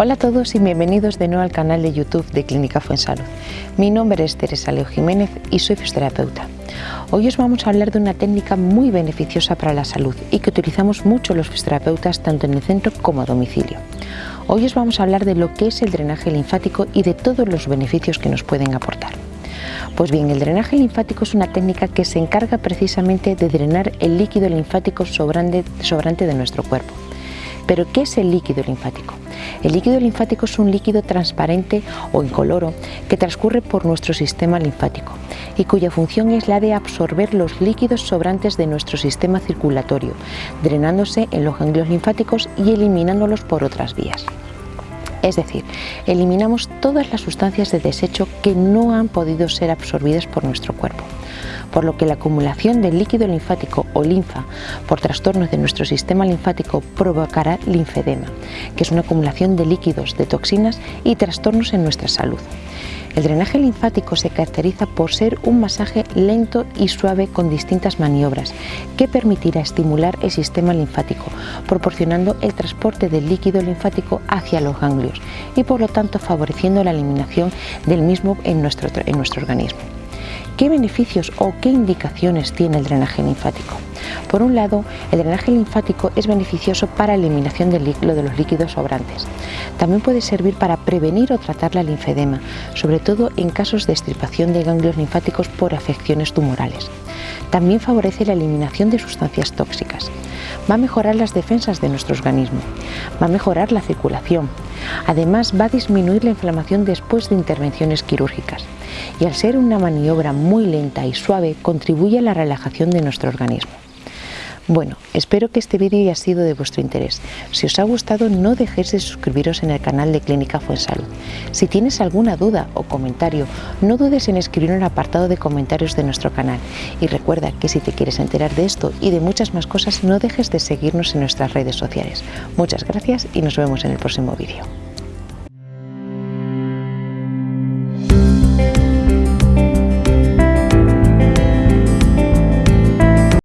Hola a todos y bienvenidos de nuevo al canal de YouTube de Clínica Fuensalud. Mi nombre es Teresa Leo Jiménez y soy fisioterapeuta. Hoy os vamos a hablar de una técnica muy beneficiosa para la salud y que utilizamos mucho los fisioterapeutas tanto en el centro como a domicilio. Hoy os vamos a hablar de lo que es el drenaje linfático y de todos los beneficios que nos pueden aportar. Pues bien, el drenaje linfático es una técnica que se encarga precisamente de drenar el líquido linfático sobrante, sobrante de nuestro cuerpo. Pero, ¿qué es el líquido linfático? El líquido linfático es un líquido transparente o incoloro que transcurre por nuestro sistema linfático y cuya función es la de absorber los líquidos sobrantes de nuestro sistema circulatorio, drenándose en los ganglios linfáticos y eliminándolos por otras vías. Es decir, eliminamos todas las sustancias de desecho que no han podido ser absorbidas por nuestro cuerpo por lo que la acumulación del líquido linfático o linfa por trastornos de nuestro sistema linfático provocará linfedema, que es una acumulación de líquidos, de toxinas y trastornos en nuestra salud. El drenaje linfático se caracteriza por ser un masaje lento y suave con distintas maniobras que permitirá estimular el sistema linfático, proporcionando el transporte del líquido linfático hacia los ganglios y por lo tanto favoreciendo la eliminación del mismo en nuestro, en nuestro organismo. ¿Qué beneficios o qué indicaciones tiene el drenaje linfático? Por un lado, el drenaje linfático es beneficioso para la eliminación de los líquidos sobrantes. También puede servir para prevenir o tratar la linfedema, sobre todo en casos de extirpación de ganglios linfáticos por afecciones tumorales. También favorece la eliminación de sustancias tóxicas. Va a mejorar las defensas de nuestro organismo. Va a mejorar la circulación. Además, va a disminuir la inflamación después de intervenciones quirúrgicas y al ser una maniobra muy lenta y suave contribuye a la relajación de nuestro organismo. Bueno, espero que este vídeo haya sido de vuestro interés. Si os ha gustado no dejéis de suscribiros en el canal de Clínica Fuensalud. Si tienes alguna duda o comentario, no dudes en escribir en el apartado de comentarios de nuestro canal. Y recuerda que si te quieres enterar de esto y de muchas más cosas, no dejes de seguirnos en nuestras redes sociales. Muchas gracias y nos vemos en el próximo vídeo.